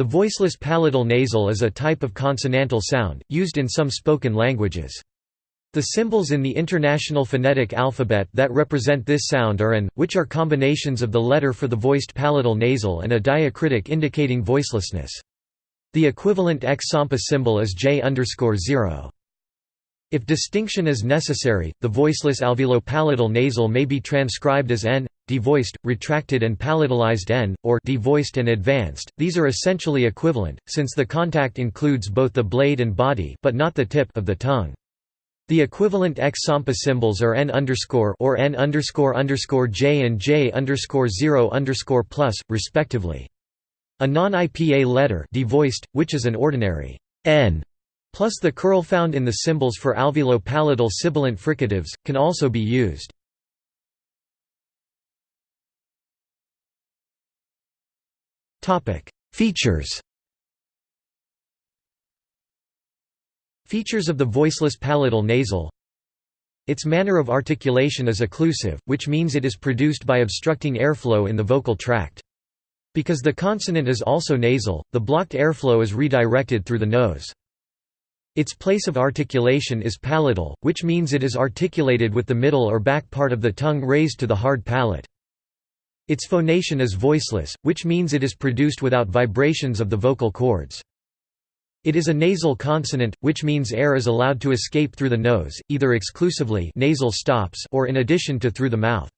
The voiceless palatal nasal is a type of consonantal sound, used in some spoken languages. The symbols in the International Phonetic Alphabet that represent this sound are AN, which are combinations of the letter for the voiced palatal nasal and a diacritic indicating voicelessness. The equivalent X Sampa symbol is J 0. If distinction is necessary, the voiceless alveolo-palatal nasal may be transcribed as N, devoiced, retracted and palatalized N, or devoiced and advanced. These are essentially equivalent, since the contact includes both the blade and body but not the tip of the tongue. The equivalent X Sampa symbols are N or N J and J underscore zero underscore plus, respectively. A non-IPA letter devoiced, which is an ordinary N, plus the curl found in the symbols for alveolo-palatal sibilant fricatives, can also be used. Features Features of the voiceless palatal nasal Its manner of articulation is occlusive, which means it is produced by obstructing airflow in the vocal tract. Because the consonant is also nasal, the blocked airflow is redirected through the nose. Its place of articulation is palatal, which means it is articulated with the middle or back part of the tongue raised to the hard palate. Its phonation is voiceless, which means it is produced without vibrations of the vocal cords. It is a nasal consonant, which means air is allowed to escape through the nose, either exclusively nasal stops or in addition to through the mouth.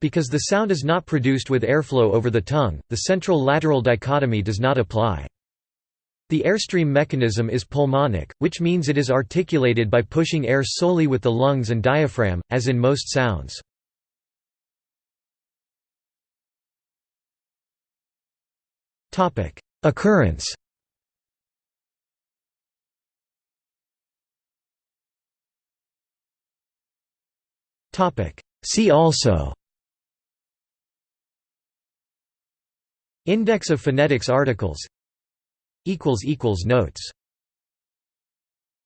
Because the sound is not produced with airflow over the tongue, the central-lateral dichotomy does not apply. The airstream mechanism is pulmonic, which means it is articulated by pushing air solely with the lungs and diaphragm, as in most sounds. Occurrence. See also. Index of phonetics articles. Notes